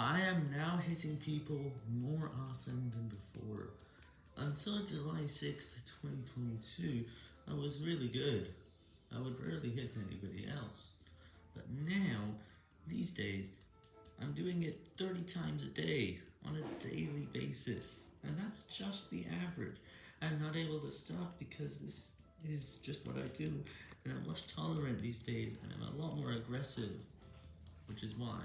I am now hitting people more often than before. Until July 6th, 2022, I was really good. I would rarely hit anybody else. But now, these days, I'm doing it 30 times a day, on a daily basis. And that's just the average. I'm not able to stop because this is just what I do, and I'm less tolerant these days, and I'm a lot more aggressive, which is why